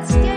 Let's get